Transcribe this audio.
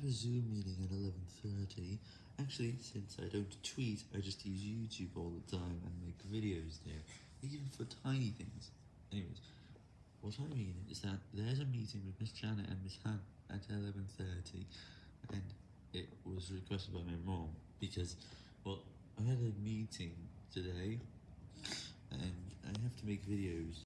have a Zoom meeting at 11.30. Actually, since I don't tweet, I just use YouTube all the time and make videos there, even for tiny things. Anyways, what I mean is that there's a meeting with Miss Janet and Miss Han at 11.30, and it was requested by my mom, because, well, I had a meeting today, and I have to make videos